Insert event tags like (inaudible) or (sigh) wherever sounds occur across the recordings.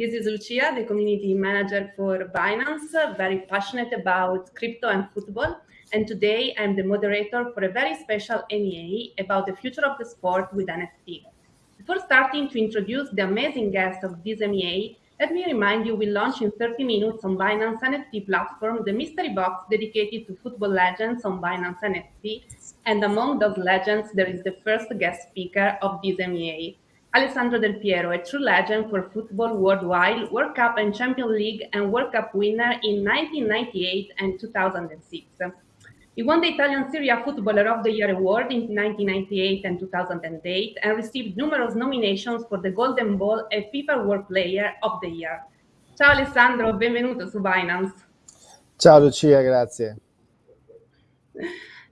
This is Lucia, the community manager for Binance, very passionate about crypto and football. And today I'm the moderator for a very special AMA about the future of the sport with NFT. Before starting to introduce the amazing guests of this AMA, let me remind you we launch in 30 minutes on Binance NFT platform the mystery box dedicated to football legends on Binance NFT. And among those legends, there is the first guest speaker of this AMA, Alessandro Del Piero, a true legend for football worldwide, World Cup and Champions League and World Cup winner in 1998 and 2006. He won the Italian Serie A Footballer of the Year award in 1998 and 2008 and received numerous nominations for the Golden Ball and FIFA World Player of the Year. Ciao Alessandro, benvenuto su Binance. Ciao Lucia, grazie.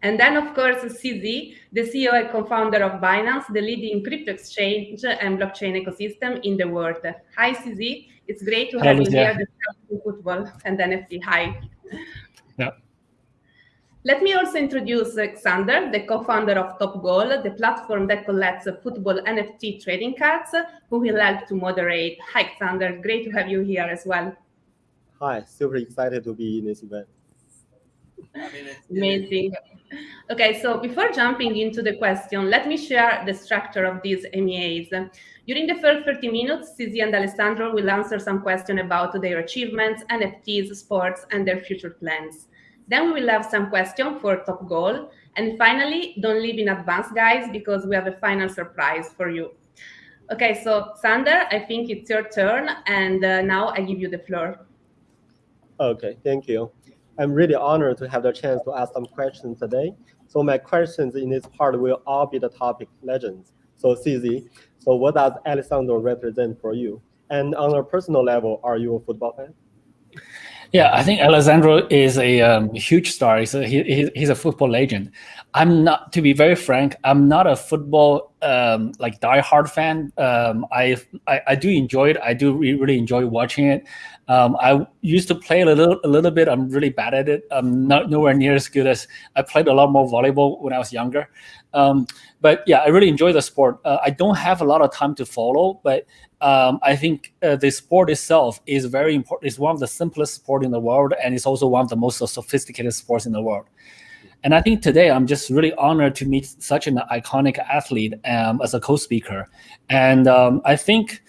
And then, of course, CZ, the CEO and co-founder of Binance, the leading crypto exchange and blockchain ecosystem in the world. Hi, CZ. It's great to have Hello, you here discussing football and NFT. Hi. Yeah. Let me also introduce Alexander, the co-founder of Top Goal, the platform that collects football NFT trading cards, who will help to moderate. Hi, Alexander. Great to have you here as well. Hi, super excited to be in this event. Amazing. Okay, so before jumping into the question, let me share the structure of these AMAs. During the first 30 minutes, CZ and Alessandro will answer some questions about their achievements, NFTs, sports, and their future plans. Then we will have some questions for Top Goal. And finally, don't leave in advance, guys, because we have a final surprise for you. Okay, so Sander, I think it's your turn. And uh, now I give you the floor. Okay, thank you. I'm really honored to have the chance to ask some questions today. So my questions in this part will all be the topic legends. So CZ, so what does Alessandro represent for you? And on a personal level, are you a football fan? Yeah, I think Alessandro is a um, huge star. He's a, he, he's a football legend. I'm not, to be very frank, I'm not a football um, like diehard fan. Um, I, I, I do enjoy it. I do re really enjoy watching it. Um, I used to play a little a little bit. I'm really bad at it. I'm not nowhere near as good as I played a lot more volleyball when I was younger. Um, but yeah, I really enjoy the sport. Uh, I don't have a lot of time to follow, but um, I think uh, the sport itself is very important. It's one of the simplest sport in the world, and it's also one of the most sophisticated sports in the world. And I think today I'm just really honored to meet such an iconic athlete um, as a co-speaker. And um, I think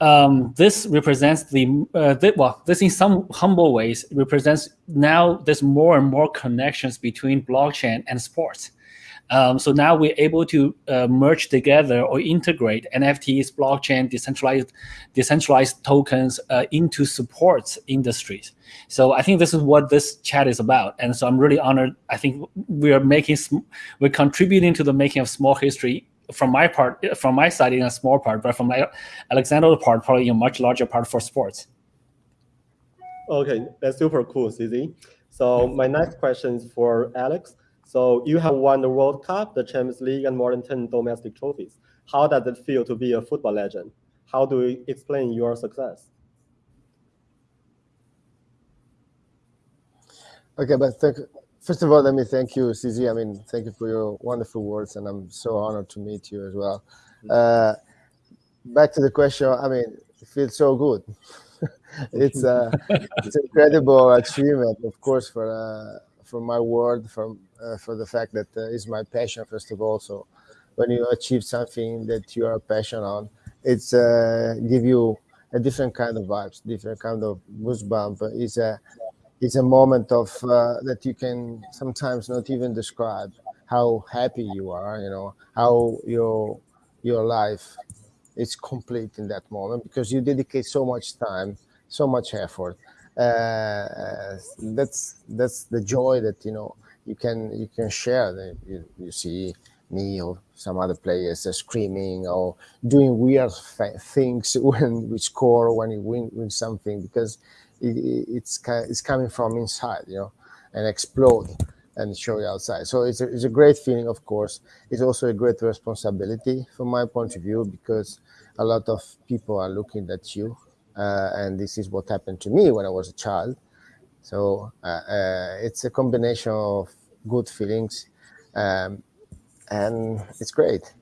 um, this represents the, uh, the, well, this in some humble ways represents now there's more and more connections between blockchain and sports. Um, so now we're able to uh, merge together or integrate NFTs, blockchain, decentralized, decentralized tokens uh, into support industries. So I think this is what this chat is about. And so I'm really honored. I think we are making, we're contributing to the making of small history from my part, from my side in a small part, but from Alexander's part, probably a much larger part for sports. Okay, that's super cool, CZ. So my next question is for Alex. So you have won the World Cup, the Champions League, and more than 10 domestic trophies. How does it feel to be a football legend? How do you explain your success? Okay, but thank, first of all, let me thank you, CZ. I mean, thank you for your wonderful words, and I'm so honored to meet you as well. Mm-hmm. Uh, back to the question, I mean, it feels so good. (laughs) it's uh, it's an incredible achievement, of course, for uh, for my word, from uh, for the fact that uh, it's my passion first of all. So when you achieve something that you are passionate on, it's uh, give you a different kind of vibes, different kind of goosebump. It's a it's a moment of uh, that you can sometimes not even describe how happy you are. You know how your your life is complete in that moment because you dedicate so much time, so much effort. Uh, that's that's the joy that you know you can you can share. You, you see me or some other players are screaming or doing weird things (laughs) when we score when you win, win something because it, it's it's coming from inside, you know, and explode and show you outside. So it's a, it's a great feeling, of course. It's also a great responsibility from my point of view because a lot of people are looking at you, uh, and this is what happened to me when I was a child. So uh, uh, it's a combination of good feelings, um, and it's great.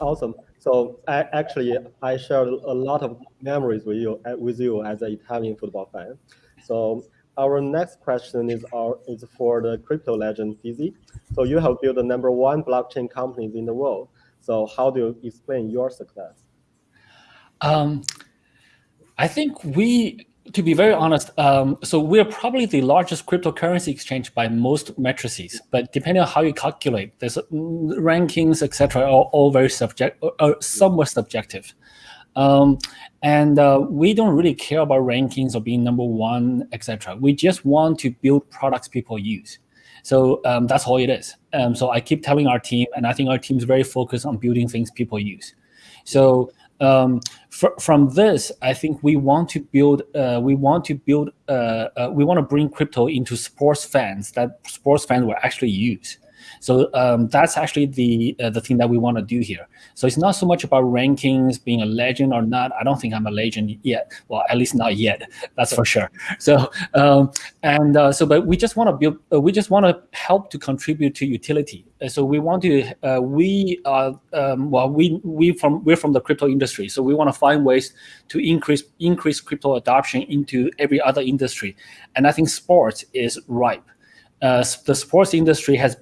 Awesome. So I, actually, I shared a lot of memories with you uh, with you as an Italian football fan. So our next question is our is for the crypto legend CZ. So you have built the number one blockchain companies in the world. So how do you explain your success? Um, I think we to be very honest, um, so we're probably the largest cryptocurrency exchange by most matrices, but depending on how you calculate, there's rankings, etc., are all very subject, or somewhat subjective. Um, and uh, we don't really care about rankings or being number one, etc. We just want to build products people use. So um, that's all it is. Um, so I keep telling our team, and I think our team is very focused on building things people use. So um, fr from this, I think we want to build, uh, we want to build, uh, uh, we want to bring crypto into sports fans that sports fans will actually use. So um, that's actually the uh, the thing that we want to do here. So it's not so much about rankings, being a legend or not. I don't think I'm a legend yet. Well, at least not yet. That's for sure. So um, and uh, so, but we just want to build. Uh, we just want to help to contribute to utility. Uh, so we want to. Uh, we are um, well. We we from we're from the crypto industry. So we want to find ways to increase increase crypto adoption into every other industry. And I think sports is ripe uh, the sports industry has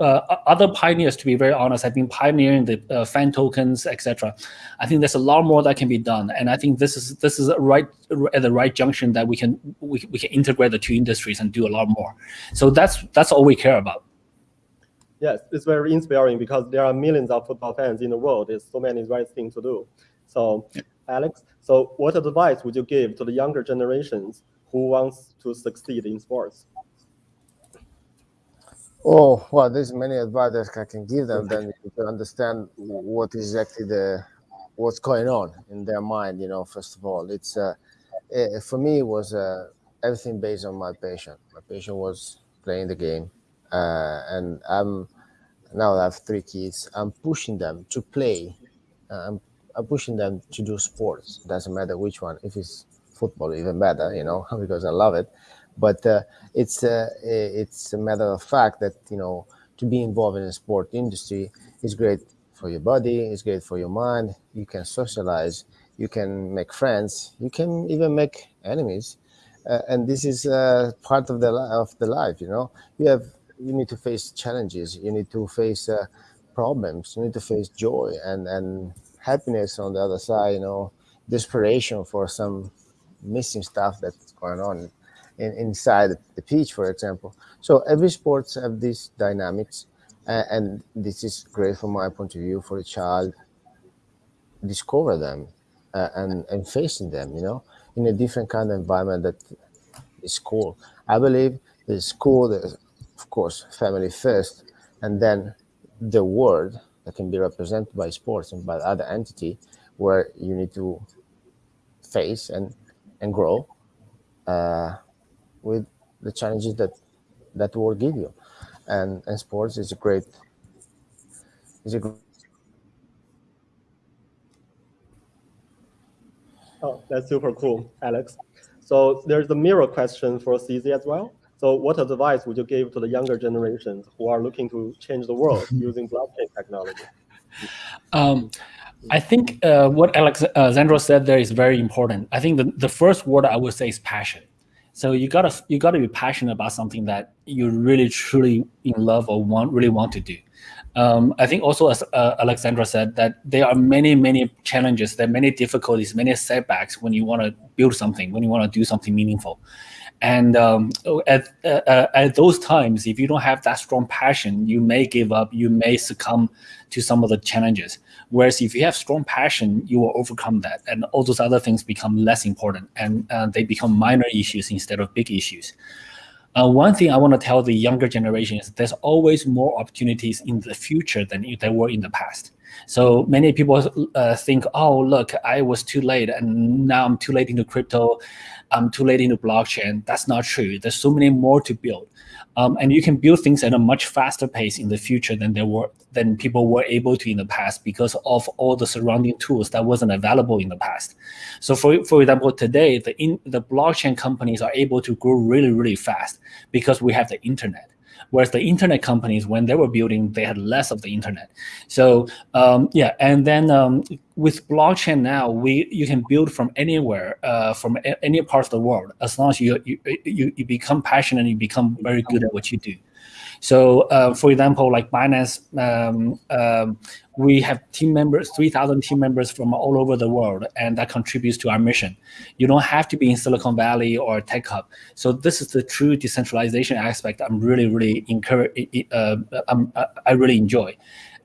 uh, other pioneers, to be very honest, have been pioneering the uh, fan tokens, etc. I think there's a lot more that can be done, and I think this is this is right at the right junction that we can we, we can integrate the two industries and do a lot more. So that's that's all we care about. Yes, it's very inspiring because there are millions of football fans in the world. There's so many right things to do. So, yeah. Alex, so what advice would you give to the younger generations who wants to succeed in sports? Oh, well, there's many advice I can give them. Then to understand what exactly the what's going on in their mind. You know, first of all, it's uh, it, eh, for me it was uh, everything based on my patient. My patient was playing the game, uh, and I'm now I have three kids. I'm pushing them to play. Uh, I'm, I'm pushing them to do sports. Doesn't matter which one. If it's football, even better. You know, (laughs) because I love it but uh, it's uh, it's a matter of fact that you know to be involved in the sport industry is great for your body, it's great for your mind. You can socialize, you can make friends, you can even make enemies, uh, and this is uh, part of the of the life. You know, you have you need to face challenges, you need to face uh, problems, you need to face joy and and happiness on the other side. You know, desperation for some missing stuff that's going on in, inside the pitch, for example. So every sports have these dynamics, uh, and this is great from my point of view for a child. Discover them uh, and and facing them, you know, in a different kind of environment that is school. I believe the school, of course, family first, and then the world that can be represented by sports and by other entity where you need to face and and grow. Uh, with the challenges that that will give you and and sports is a great is a great Oh, that's super cool, Alex. So there's a mirror question for CZ as well. So what advice would you give to the younger generations who are looking to change the world (laughs) using blockchain technology? Um, I think uh, what Alessandro uh, said there is very important. I think the, the first word I would say is passion. So you gotta you gotta be passionate about something that you really truly in love or want really want to do. Um, I think also as uh, Alessandro said that there are many many challenges, there are many difficulties, many setbacks when you want to build something, when you want to do something meaningful. And um, at uh, uh, at those times, if you don't have that strong passion, you may give up, you may succumb to some of the challenges. Whereas if you have strong passion, you will overcome that, and all those other things become less important, and uh, they become minor issues instead of big issues. Uh, one thing I want to tell the younger generation is there's always more opportunities in the future than there were in the past. So many people uh, think, oh, look, I was too late, and now I'm too late into crypto. I'm too late into blockchain. That's not true. There's so many more to build. Um, and you can build things at a much faster pace in the future than there were than people were able to in the past because of all the surrounding tools that wasn't available in the past. So for for example, today the in the blockchain companies are able to grow really really fast because we have the internet. Whereas the internet companies, when they were building, they had less of the internet. So um, yeah, and then um, with blockchain now, we you can build from anywhere, uh, from any part of the world, as long as you, you you you become passionate and you become very good at what you do. So, uh, for example, like Binance, um, um, we have team members, 3,000 team members from all over the world, and that contributes to our mission. You don't have to be in Silicon Valley or Tech Hub. So this is the true decentralization aspect I'm really, really encourage, uh, I'm, I really enjoy.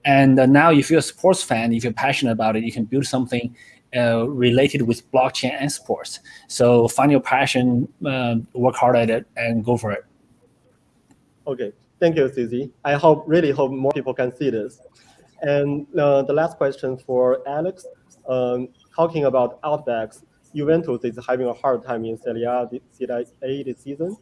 And uh, now if you're a sports fan, if you're passionate about it, you can build something uh, related with blockchain and sports. So find your passion, uh, work hard at it, and go for it. Okay, Thank you, CZ. I hope, really hope more people can see this. And uh, the last question for Alex, um, talking about Outbacks, Juventus is having a hard time in Serie A, this season.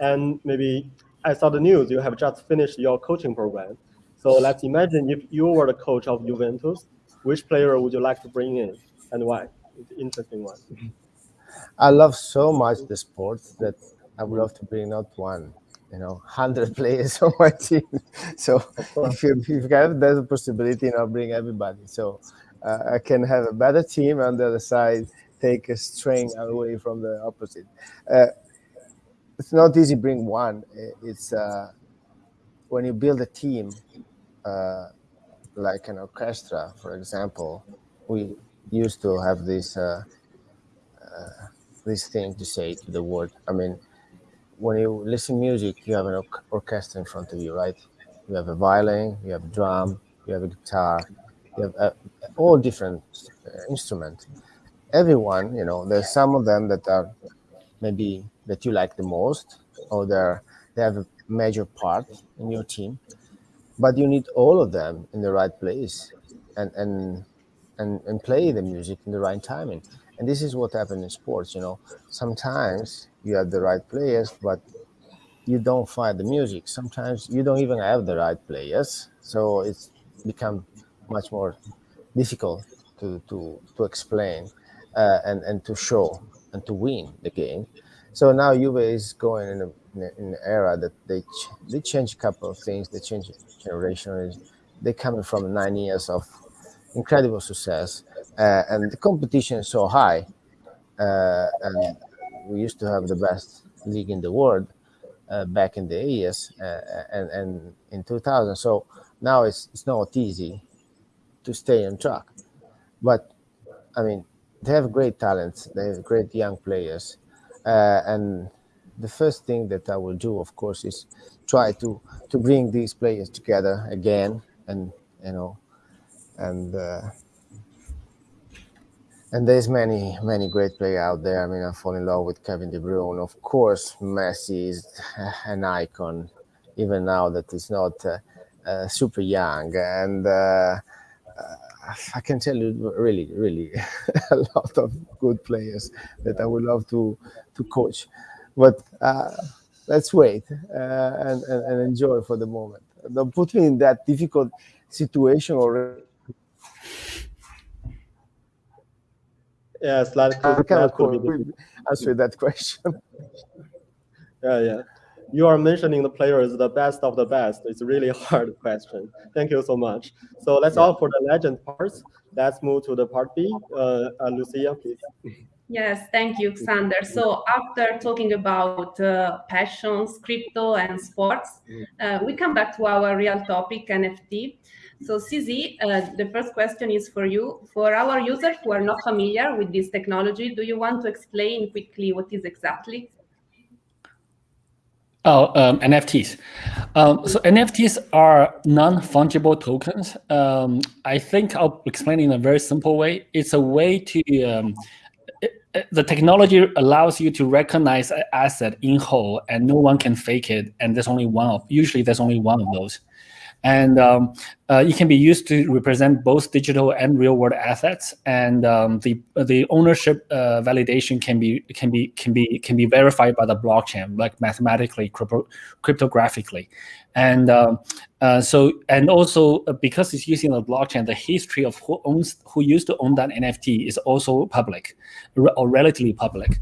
And maybe I saw the news, you have just finished your coaching program. So let's imagine if you were the coach of Juventus, which player would you like to bring in and why? It's an interesting one. (laughs) I love so much the sport that I would love to bring out one, you know, 100 (laughs) players on my team. (laughs) So if you, if you have that possibility, you know, bring everybody. So uh, I can have a better team on the other side, take a string away from the opposite. Uh, it's not easy bring one. It's uh, when you build a team, uh, like an orchestra, for example, we used to have this uh, uh, this thing to say to the world. I mean, when you listen music, you have an orchestra in front of you, right? You have a violin, you have a drum, you have a guitar, you have uh, all different uh, instruments. Everyone, you know, there's some of them that are maybe that you like the most, or they're they have a major part in your team, but you need all of them in the right place and and and, and play the music in the right timing. And this is what happens in sports, you know. Sometimes you have the right players, but you don't find the music. Sometimes you don't even have the right players, so it's become much more difficult to to to explain uh, and and to show and to win the game. So now Juve is going in, a, in, a, in an era that they ch- they change a couple of things. They change generation. They're coming from nine years of incredible success, uh, and the competition is so high, uh, and we used to have the best league in the world uh, back in the years uh, and, and in 2000. So now it's, it's not easy to stay on track. But I mean, they have great talents, they have great young players. Uh, and the first thing that I will do, of course, is try to, to bring these players together again and, you know, and uh, and there's many many great players out there. I mean, I fall in love with Kevin De Bruyne. Of course, Messi is (laughs) an icon, even now that he's not uh, uh, super young. And uh, I can tell you, really, really, (laughs) a lot of good players that I would love to to coach. But uh, let's wait uh, and, and, and enjoy for the moment. Don't put me in that difficult situation already Yes, that could, I cannot that could be answer that question. (laughs) yeah, yeah. You are mentioning the players, the best of the best. It's a really (laughs) hard question. Thank you so much. So that's yeah. all for the legend parts. Let's move to the part B. Uh, uh, Lucia, please. Yes, thank you, Xander. So after talking about uh, passions, crypto, and sports, uh, we come back to our real topic, NFT. So CZ, uh, the first question is for you. For our users who are not familiar with this technology, do you want to explain quickly what is exactly? Oh, um, NFTs. Um, so NFTs are non-fungible tokens. Um, I think I'll explain in a very simple way. It's a way to um, the technology allows you to recognize an asset in whole, and no one can fake it. And there's only one of. Usually, there's only one of those and um, uh, it can be used to represent both digital and real world assets. And um, the the ownership uh, validation can be can be can be can be verified by the blockchain like mathematically crypto, cryptographically. And um, uh, so and also uh, because it's using the blockchain the history of who owns who used to own that nft is also public or relatively public.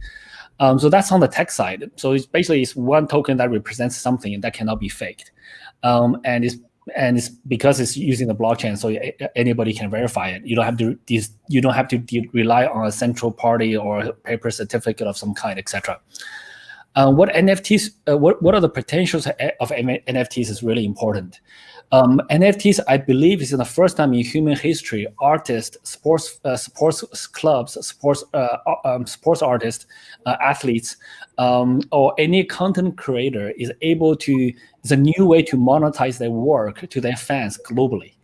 Um, so that's on the tech side. So it's basically it's one token that represents something that cannot be faked, um, and it's and it's because it's using the blockchain, so anybody can verify it. You don't have to you don't have to rely on a central party or paper certificate of some kind, etc. Uh, what NFTs, uh, what, what are the potentials of NFTs is really important. Um, NFTs, I believe, is the first time in human history, artists, sports, uh, sports clubs, sports, uh, um, sports artists, uh, athletes, um, or any content creator is able to, it's a new way to monetize their work to their fans globally.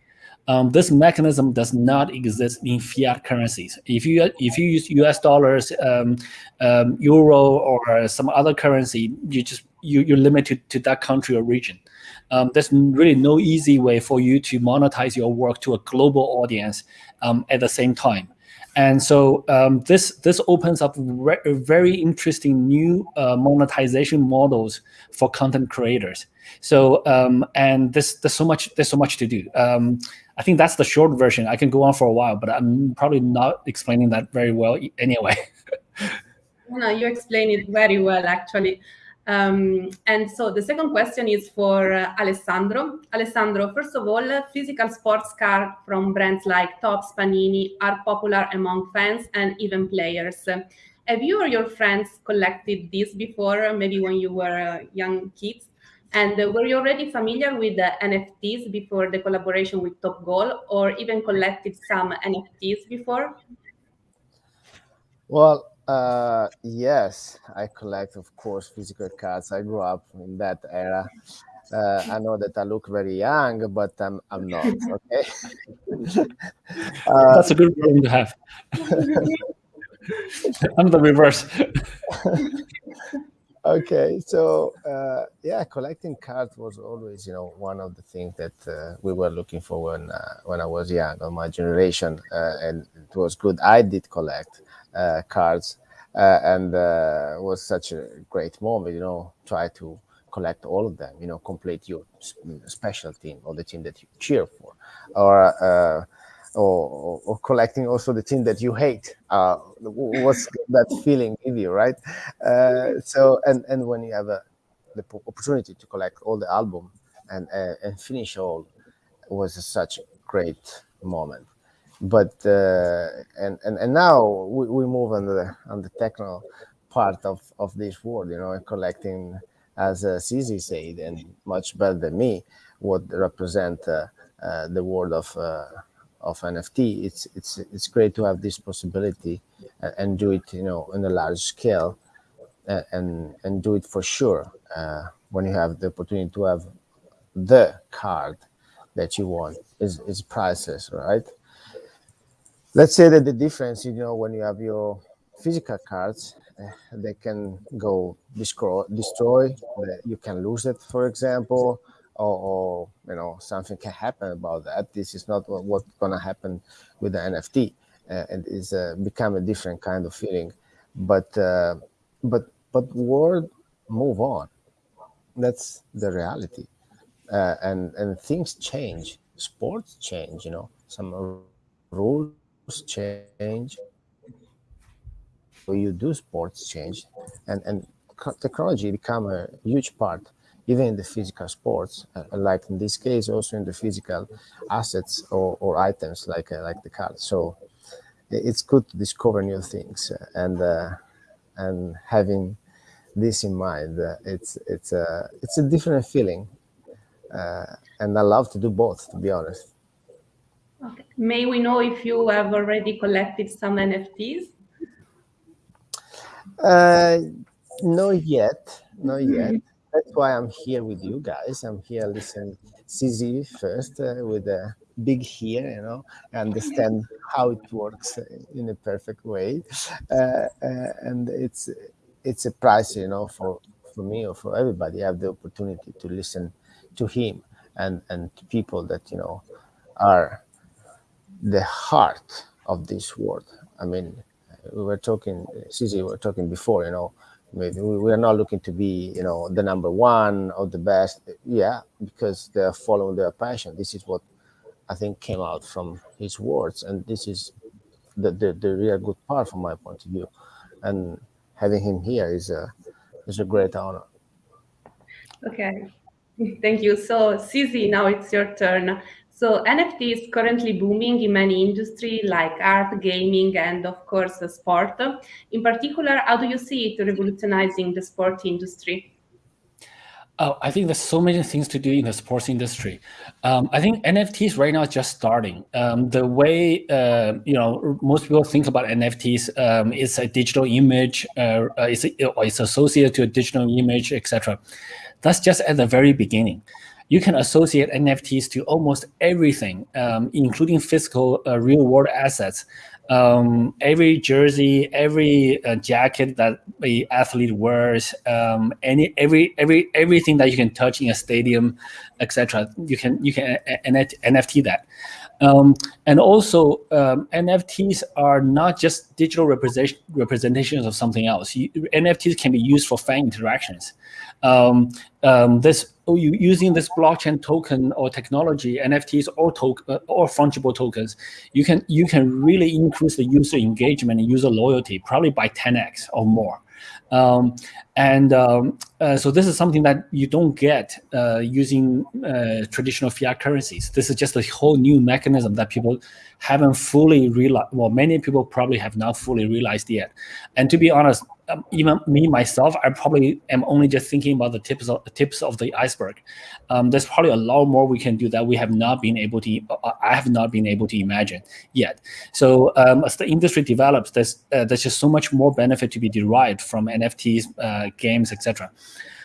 Um, this mechanism does not exist in fiat currencies. If you if you use U.S. dollars, um, um, euro, or some other currency, you just you you're limited to that country or region. Um, there's really no easy way for you to monetize your work to a global audience um, at the same time. And so um, this this opens up very interesting new uh, monetization models for content creators. So um, and this there's so much there's so much to do. Um, I think that's the short version. I can go on for a while, but I'm probably not explaining that very well anyway. (laughs) no, you explain it very well actually. Um, and so the second question is for uh, Alessandro. Alessandro, first of all, physical sports cards from brands like Topps, Panini are popular among fans and even players. Have you or your friends collected these before, maybe when you were uh, young kids? And uh, were you already familiar with the NFTs before the collaboration with Top Goal or even collected some NFTs before? Well, uh, yes, I collect, of course, physical cards. I grew up in that era. Uh, I know that I look very young, but I'm I'm not. Okay. (laughs) uh, That's a good problem to have. (laughs) I'm the reverse. (laughs) okay, so uh, yeah, collecting cards was always, you know, one of the things that uh, we were looking for when uh, when I was young, on my generation, uh, and it was good. I did collect uh, cards uh, and uh, was such a great moment. You know, try to collect all of them. You know, complete your special team or the team that you cheer for, or uh, or, or, collecting also the team that you hate. Uh, what's that feeling give you, right? Uh, so, and and when you have a, the opportunity to collect all the album and uh, and finish all, was such a great moment but uh, and, and and now we, we move on the on the techno part of of this world you know collecting as uh, CZ said and much better than me what represent uh, uh, the world of uh, of NFT it's it's it's great to have this possibility and, and do it you know in a large scale and and, and do it for sure uh, when you have the opportunity to have the card that you want is is priceless right let's say that the difference, you know, when you have your physical cards, uh, they can go destroy, destroy. you can lose it, for example, or, or, you know something can happen about that. This is not what, what's gonna happen with the NFT. Uh, it is uh, become a different kind of feeling, but uh, but but world move on. That's the reality, and and things change. Sports change. You know, some rules change you do sports change and and technology become a huge part even in the physical sports uh, like in this case also in the physical assets or, or items like uh, like the car. So it's good to discover new things uh, and uh, and having this in mind uh, it's it's a it's a different feeling uh, and i love to do both to be honest Okay. May we know if you have already collected some NFTs? Uh, not yet, not yet. That's why I'm here with you guys. I'm here listening CZ first uh, with a big here, you know, understand how it works in a perfect way. Uh, uh, and it's it's a price, you know, for, for me or for everybody. I have the opportunity to listen to him and, and to people that, you know, are the heart of this world. I mean, uh, we were talking, uh, CZ, we were talking before, you know, maybe we are not looking to be, you know, the number one or the best. Yeah, because they're following their passion. This is what I think came out from his words. And this is the, the, the real good part from my point of view. And having him here is a is a great honor. Okay, (laughs) thank you. So, CZ, now it's your turn. So NFT is currently booming in many industries like art, gaming, and of course, sport. In particular, how do you see it revolutionizing the sport industry? Oh, I think there's so many things to do in the sports industry. Um, I think NFTs right now is just starting. Um, the way uh, you know most people think about NFTs um, is a digital image, uh, uh it's, it's associated to a digital image, etc. That's just at the very beginning you can associate NFTs to almost everything, um, including physical uh, real world assets. Um, every jersey, every uh, jacket that the athlete wears, um, any every every everything that you can touch in a stadium, etc. You can you can NFT that. Um, and also, um, NFTs are not just digital representation, representations of something else. You, NFTs can be used for fan interactions. Um, um this oh, using this blockchain token or technology, NFTs or token uh, or fungible tokens, you can you can really increase the user engagement and user loyalty probably by 10x or more. Um, and um, uh, so this is something that you don't get uh, using uh, traditional fiat currencies. This is just a whole new mechanism that people haven't fully realized. Well, many people probably have not fully realized yet. And to be honest, um, even me myself, I probably am only just thinking about the tips of the tips of the iceberg. Um, there's probably a lot more we can do that we have not been able to. Uh, I have not been able to imagine yet. So um, as the industry develops, there's uh, there's just so much more benefit to be derived from NFTs, uh, games, etc.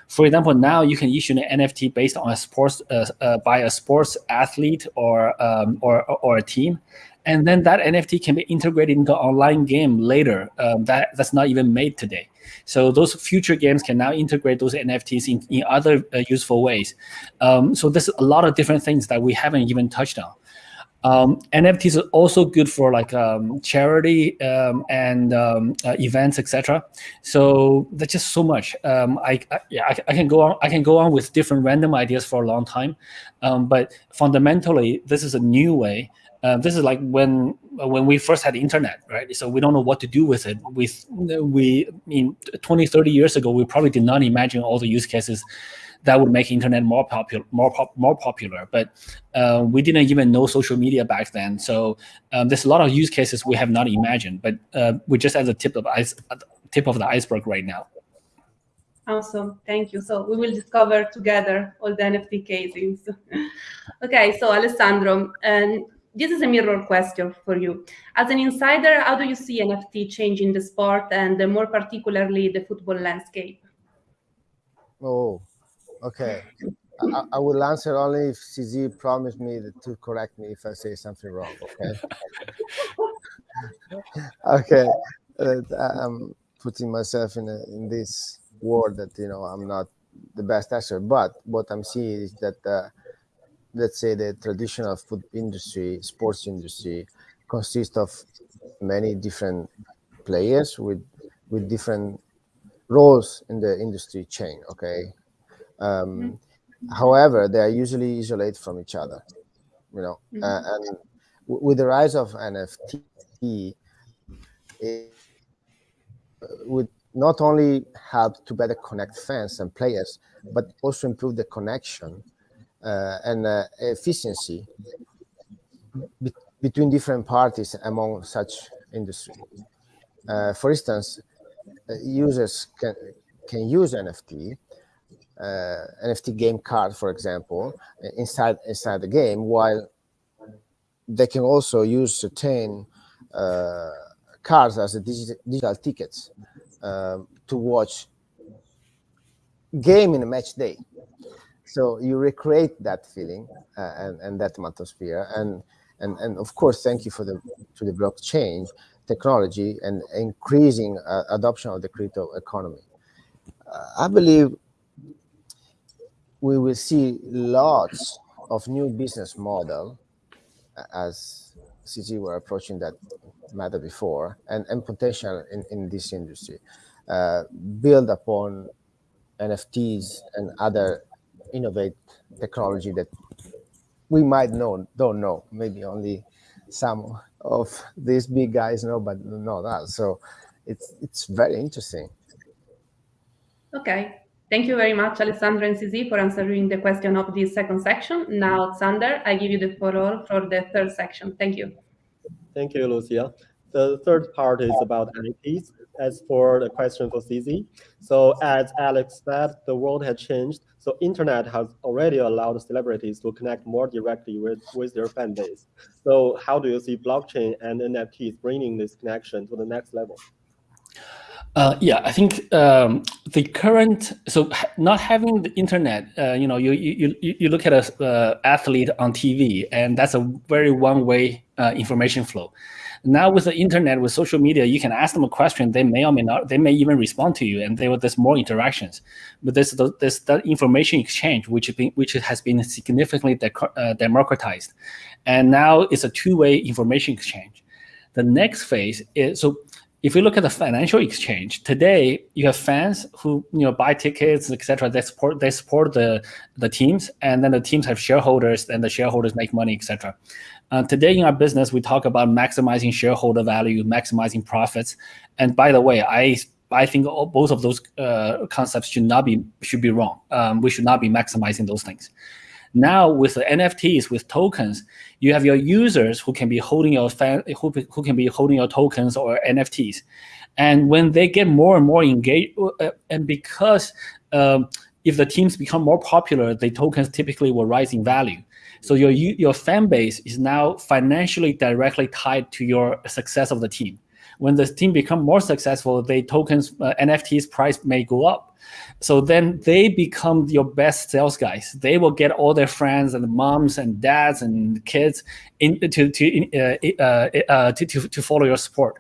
For example, now you can issue an NFT based on a sports uh, uh, by a sports athlete or um, or or a team, and then that NFT can be integrated into online game later. Um, that that's not even made today. So those future games can now integrate those NFTs in, in other uh, useful ways. Um, so there's a lot of different things that we haven't even touched on. Um, NFTs are also good for like um, charity um, and um, uh, events, etc. So there's just so much. Um, I, I, yeah, I, I, can go on. I can go on with different random ideas for a long time, um, but fundamentally, this is a new way uh, this is like when when we first had internet, right? So we don't know what to do with it. We we I mean 20, 30 years ago, we probably did not imagine all the use cases that would make internet more popular, more pop, more popular. But uh, we didn't even know social media back then. So um, there's a lot of use cases we have not imagined. But uh, we're just at the tip of ice, tip of the iceberg right now. Awesome, thank you. So we will discover together all the NFT cases. (laughs) okay, so Alessandro, and this is a mirror question for you. As an insider, how do you see NFT changing the sport and uh, more particularly the football landscape? Oh, okay. I, I, will answer only if CZ promised me to correct me if I say something wrong. Okay. (laughs) okay. I'm putting myself in a, in this world that you know I'm not the best answer, but what I'm seeing is that. Uh, let's say the traditional food industry, sports industry, consists of many different players with with different roles in the industry chain. Okay. Um, mm-hmm. However, they are usually isolated from each other. You know, mm-hmm. uh, and with the rise of NFT, it would not only help to better connect fans and players, but also improve the connection uh, and uh, efficiency be between different parties among such industry. Uh, for instance, users can can use NFT, uh, NFT game card, for example, inside inside the game, while they can also use certain uh, cards as a digi digital tickets uh, to watch game in a match day. So you recreate that feeling uh, and, and that atmosphere. And and and of course thank you for the to the blockchain technology and increasing uh, adoption of the crypto economy. Uh, i believe we will see lots of new business model as CZ were approaching that matter before and, and potential in, in this industry. Uh, build upon NFTs and other innovate technology that we might know don't know. Maybe only some of these big guys know but not us. So it's it's very interesting. Okay. Thank you very much, Alessandro and CZ, for answering the question of this second section. Now, Sander, I give you the floor for the third section. Thank you. Thank you, Lucia. The third part is about NFTs. As for the question for CZ, so as Alex said, the world has changed. So internet has already allowed celebrities to connect more directly with, with their fan base. So how do you see blockchain and NFTs bringing this connection to the next level? Uh, yeah, I think um, the current so not having the internet, uh, you know, you you you look at a uh, athlete on TV, and that's a very one way uh, information flow. Now with the internet, with social media, you can ask them a question. They may or may not. They may even respond to you, and there there's more interactions. But there's there's that information exchange, which been, which has been significantly uh, democratized, and now it's a two way information exchange. The next phase is so if you look at the financial exchange today, you have fans who you know buy tickets, etc. They support they support the the teams, and then the teams have shareholders, and the shareholders make money, etc. Uh, today in our business, we talk about maximizing shareholder value, maximizing profits. And by the way, I I think all, both of those uh, concepts should not be should be wrong. Um, we should not be maximizing those things. Now with the NFTs, with tokens, you have your users who can be holding your fan, who, who can be holding your tokens or NFTs. And when they get more and more engaged, uh, and because um, if the teams become more popular, the tokens typically will rise in value. So your your fan base is now financially directly tied to your success of the team. When the team become more successful, the tokens uh, NFTs price may go up. So then they become your best sales guys. They will get all their friends and moms and dads and kids in, to to, uh, uh, uh, to, to to follow your support.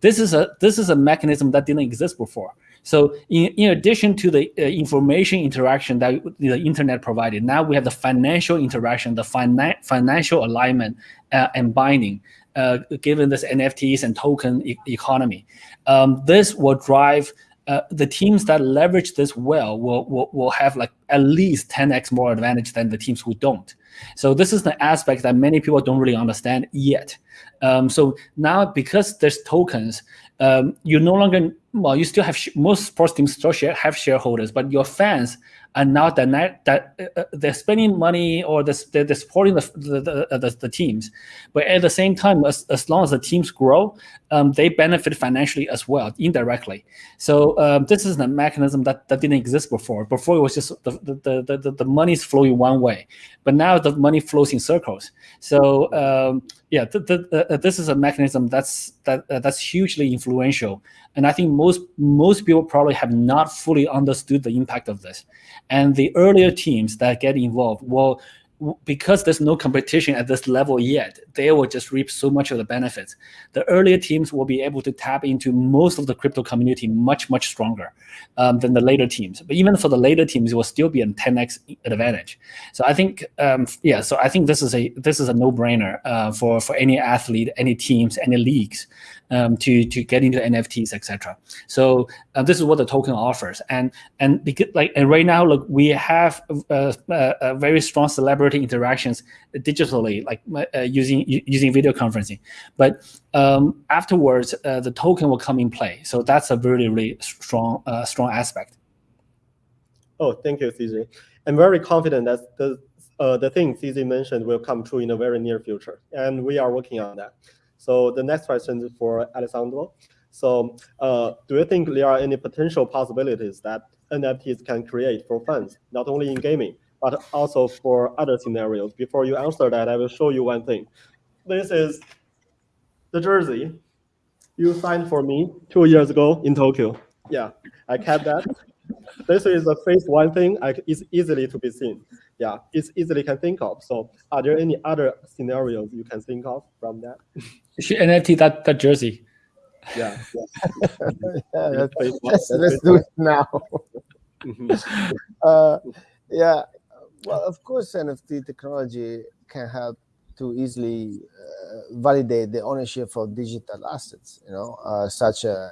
This is a this is a mechanism that didn't exist before. So in, in addition to the uh, information interaction that the internet provided, now we have the financial interaction, the fina financial alignment uh, and binding, uh, given this NFTs and token e economy. Um, this will drive uh, the teams that leverage this well will, will, will have like at least 10x more advantage than the teams who don't. So this is the aspect that many people don't really understand yet. Um, so now because there's tokens, um, you no longer well, you still have most sports teams still share, have shareholders, but your fans are now that that uh, uh, they're spending money or they're, they're supporting the the, uh, the the, teams, but at the same time, as, as long as the teams grow, um, they benefit financially as well indirectly. So um, this is a mechanism that, that didn't exist before. Before it was just the the the, the, the money is flowing one way, but now the money flows in circles. So um, yeah, the, the, uh, this is a mechanism that's that uh, that's hugely influential, and I think most most people probably have not fully understood the impact of this. And the earlier teams that get involved will because there's no competition at this level yet, they will just reap so much of the benefits. The earlier teams will be able to tap into most of the crypto community much, much stronger um, than the later teams. But even for the later teams, it will still be a 10x advantage. So I think, um, yeah, so I think this is a this is a no-brainer uh, for for any athlete, any teams, any leagues um, to to get into NFTs, etc. So uh, this is what the token offers, and and because like and right now, look, we have uh, uh, very strong celebrity interactions digitally, like uh, using using video conferencing. But um, afterwards, uh, the token will come in play. So that's a really really strong uh, strong aspect. Oh, thank you, CZ. I'm very confident that the uh, the thing CZ mentioned will come true in the very near future, and we are working on that. So the next question is for Alessandro. So uh, do you think there are any potential possibilities that NFTs can create for fans, not only in gaming, but also for other scenarios? Before you answer that, I will show you one thing. This is the jersey you signed for me two years ago in Tokyo. Yeah, I kept that. this is the phase one thing. I, it's easily to be seen. Yeah, it's easily can think of. So are there any other scenarios you can think of from that? NFT that that jersey. Yeah. (laughs) yeah, let's, let's, let's do it now. (laughs) Uh, yeah. Well, of course, NFT technology can help to easily uh, validate the ownership of digital assets. You know, uh, such a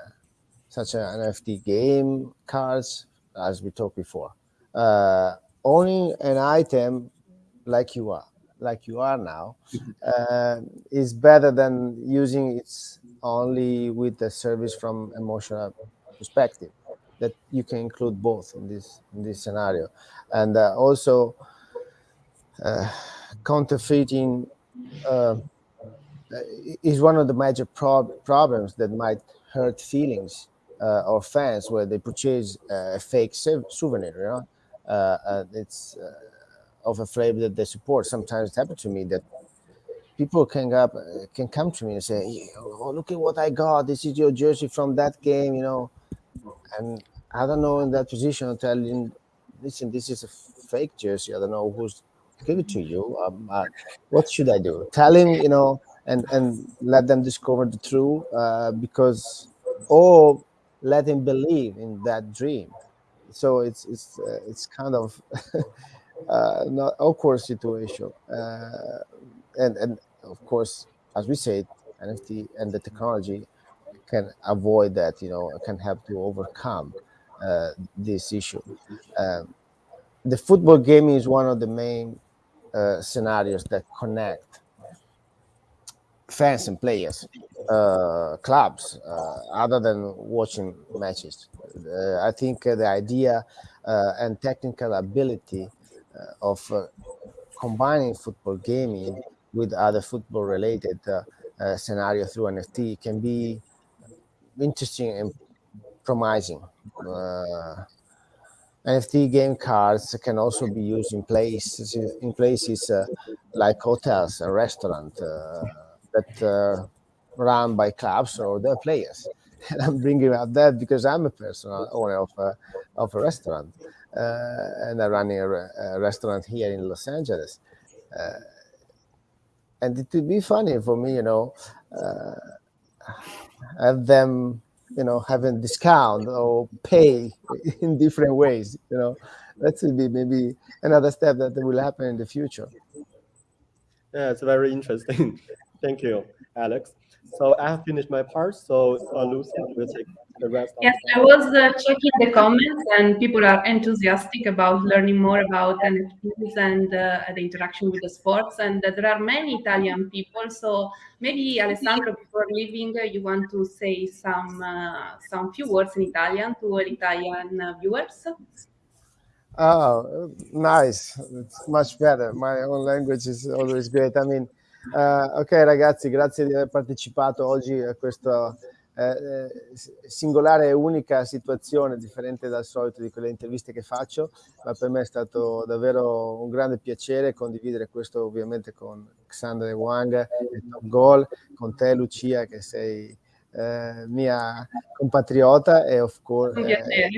such an NFT game, cards, as we talked before. Uh, owning an item like you are like you are now uh, is better than using it only with the service from emotional perspective that you can include both in this in this scenario, and uh, also uh, counterfeiting uh, is one of the major prob problems that might hurt feelings uh, or fans where they purchase a fake souvenir. You know, uh, it's uh, of a flavor that they support. Sometimes it happens to me that people can up can come to me and say, "Oh, look at what I got! This is your jersey from that game," you know. And I don't know in that position. Telling, listen, this is a fake jersey. I don't know who's give it to you. Um, uh, what should I do? Tell him, you know, and and let them discover the truth, uh, because or let him believe in that dream. So it's it's uh, it's kind of (laughs) uh, not awkward situation, uh, and and of course, as we said, NFT and the technology can avoid that. You know, can help to overcome uh, this issue. Um, the football game is one of the main uh, scenarios that connect fans and players, uh, clubs, uh, other than watching matches. I think the idea and technical ability of combining football gaming with other football related scenario through NFT can be interesting and promising. NFT game cards can also be used in places in places uh, like hotels and restaurants uh, that uh, run by clubs or their players. (laughs) And I'm bringing up that because I'm a personal owner of a, of a restaurant uh, and I'm running a, a, restaurant here in Los Angeles. Uh, and it would be funny for me, you know, uh, have them you know having discount or pay (laughs) in different ways you know. That would be maybe another step that will happen in the future. Yeah it's very interesting. (laughs) Thank you alex. So i have finished my part so uh, Lucia will take the rest yes i was uh, checking the comments and people are enthusiastic about learning more about nfts and uh, the interaction with the sports and there are many italian people so maybe alessandro before leaving uh, you want to say some uh, some few words in italian to all italian uh, viewers Oh, nice. It's much better. My own language is always great. I mean, uh, ok ragazzi, grazie di aver partecipato oggi a questo eh, singolare e unica situazione, differente dal solito di quelle interviste che faccio, ma per me è stato davvero un grande piacere condividere questo ovviamente con Xander Wang e Top Goal, con te Lucia che sei eh, mia compatriota e of course eh,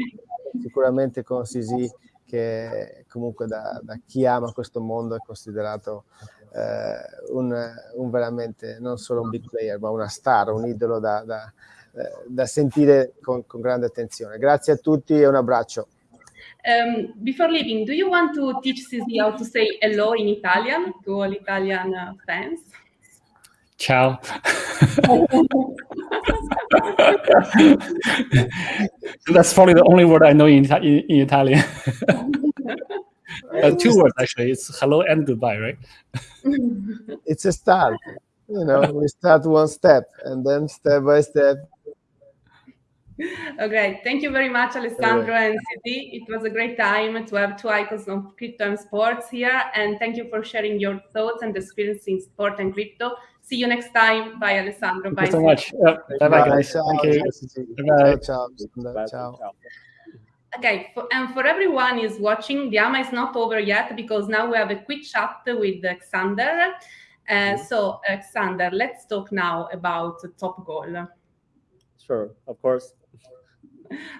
sicuramente con Sisi che comunque da, da, chi ama questo mondo è considerato eh, un, un, veramente non solo un big player, ma una star, un idolo da, da, eh, da sentire con, con, grande attenzione. Grazie a tutti e un abbraccio. Um, before leaving, do you want to teach Sisi how to say hello in Italian to all Italian uh, fans? Ciao. (laughs) That's probably the only word I know in, in, in Italian. (laughs) uh, two words actually. It's hello and goodbye, right? (laughs) it's a start. You know, we start one step and then step by step. (laughs) Okay, thank you very much, Alessandro and CZ. It was a great time to have two icons of crypto and sports here. And thank you for sharing your thoughts and experience in sport and crypto. See you next time. Bye, Alessandro. Thank Bye. you so much. Bye, bye, guys. Thank you. Bye. Ciao. Ciao. Ciao. Okay, for, and for everyone is watching, the AMA is not over yet because now we have a quick chat with Xander. Uh, so, Xander, let's talk now about Top Goal. Sure, of course. (laughs)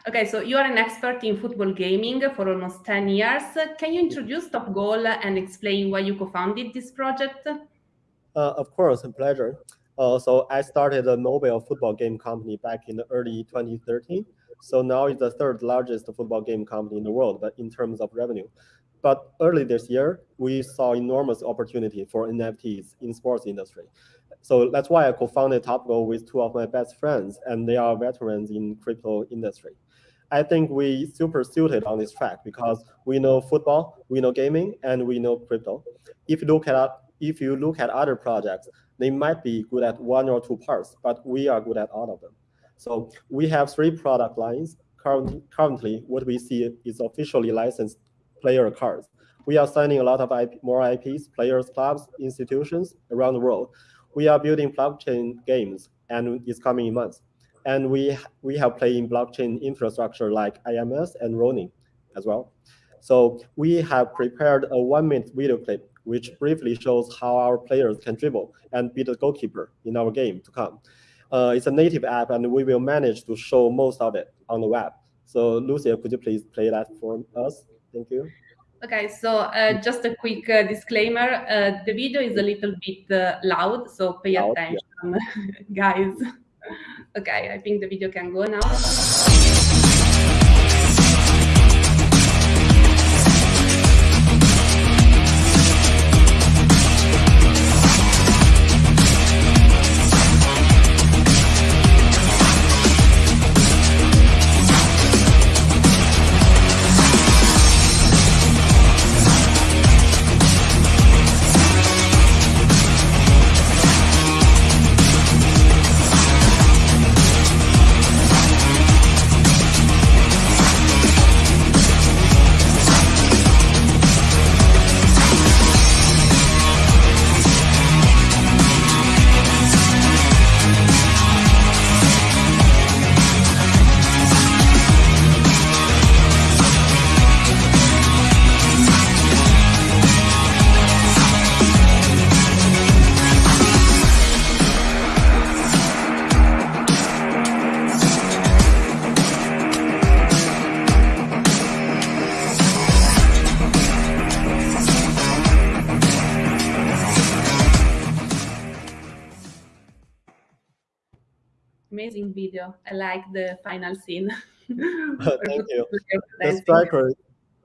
Okay, so you are an expert in football gaming for almost 10 years. Can you introduce Top Goal and explain why you co-founded this project? Uh, of course, a pleasure. Uh, so I started a mobile football game company back in the early 2013 so now it's the third largest football game company in the world, but in terms of revenue. But early this year, we saw enormous opportunity for NFTs in sports industry. So that's why I co-founded TopGoal with two of my best friends, and they are veterans in crypto industry. I think we super suited on this track because we know football, we know gaming, and we know crypto. If you look at if you look at other projects, they might be good at one or two parts, but we are good at all of them. So we have three product lines. current, currently what we see is officially licensed player cards. We are signing a lot of IP, more IPs, players, clubs, institutions around the world. We are building blockchain games, and it's coming in months. And we we have playing blockchain infrastructure like IMX and Ronin as well. So we have prepared a one-minute video clip which briefly shows how our players can dribble and be the goalkeeper in our game to come. Uh, it's a native app, and we will manage to show most of it on the web. So, Lucia, could you please play that for us? Thank you. Okay, so uh, just a quick uh, disclaimer. Uh, the video is a little bit uh, loud, so pay loud, attention, yeah. (laughs) guys. okay, I think the video can go now. Video. I like the final scene. (laughs) (laughs) Thank you. The striker,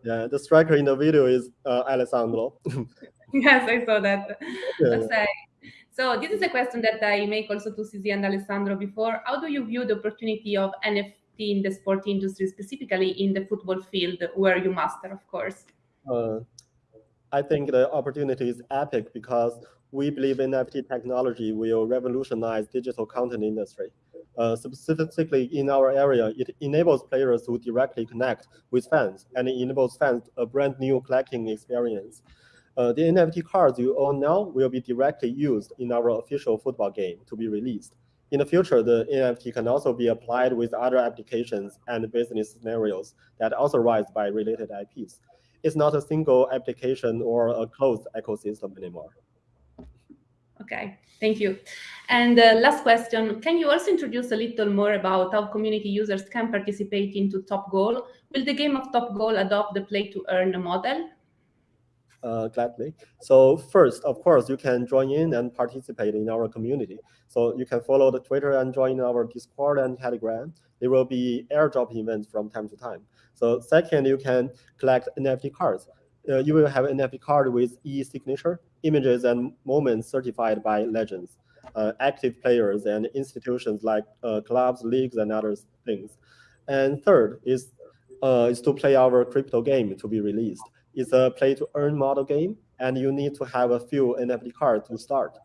yeah, the striker in the video is uh, Alessandro. (laughs) yes, I saw that. Yeah. So this is a question that I make also to CZ and Alessandro before. How do you view the opportunity of NFT in the sport industry, specifically in the football field, where you master, of course? Uh, I think the opportunity is epic because we believe NFT technology will revolutionize digital content industry. Uh, specifically in our area, it enables players to directly connect with fans and it enables fans a brand new collecting experience. Uh, the NFT cards you own now will be directly used in our official football game to be released. In the future, the NFT can also be applied with other applications and business scenarios that also rise by related IPs. It's not a single application or a closed ecosystem anymore. Okay, thank you. And uh, last question, can you also introduce a little more about how community users can participate into Top Goal? Will the game of Top Goal adopt the play to earn model? Uh, gladly. So first, of course, you can join in and participate in our community. So you can follow the Twitter and join our Discord and Telegram. There will be airdrop events from time to time. So second, you can collect NFT cards. Uh, you will have an NFT card with e-signature images and moments certified by legends, uh, active players and institutions like uh, clubs, leagues, and other things. And third is, uh, is to play our crypto game to be released. It's a play-to-earn model game, and you need to have a few NFT cards to start.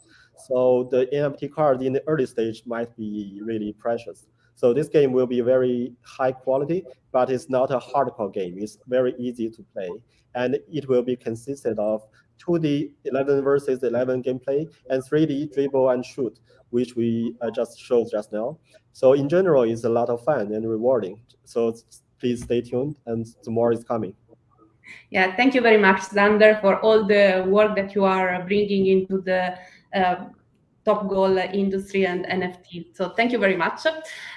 So the NFT card in the early stage might be really precious. So this game will be very high quality, but it's not a hardcore game. It's very easy to play. And it will be consisted of 2D 11 versus 11 gameplay, and 3D dribble and shoot, which we uh, just showed just now. So in general, it's a lot of fun and rewarding. So please stay tuned, and more is coming. Yeah, thank you very much, Xander, for all the work that you are bringing into the uh, top goal industry and NFT. So thank you very much.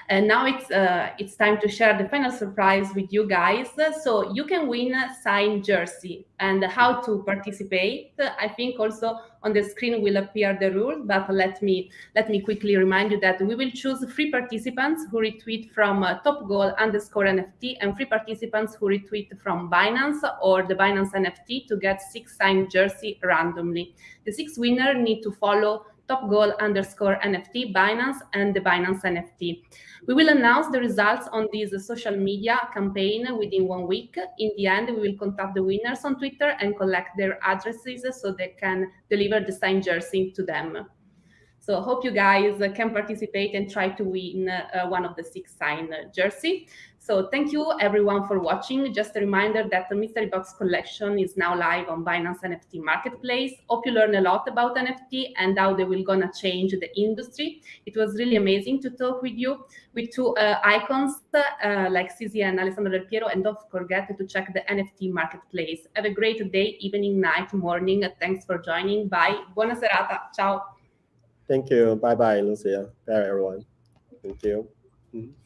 And now it's uh, it's time to share the final surprise with you guys. So you can win a signed jersey and how to participate. I think also on the screen will appear the rules, but let me let me quickly remind you that we will choose three participants who retweet from uh, top goal underscore NFT and three participants who retweet from Binance or the Binance NFT to get six signed jersey randomly. The six winner need to follow top goal underscore NFT, Binance, and the Binance NFT. We will announce the results on this social media campaign within one week. In the end, we will contact the winners on Twitter and collect their addresses so they can deliver the signed jersey to them. So hope you guys can participate and try to win uh, one of the six sign jersey. So thank you everyone for watching. Just a reminder that the Mystery Box collection is now live on Binance NFT Marketplace. Hope you learn a lot about NFT and how they will gonna change the industry. It was really amazing to talk with you with two uh, icons uh, like CZ and Alessandro Del Piero. And don't forget to check the NFT Marketplace. Have a great day, evening, night, morning. Thanks for joining. Bye. Buona serata. Ciao. Thank you. Bye bye, Lucia. Bye, everyone. Thank you. Mm -hmm.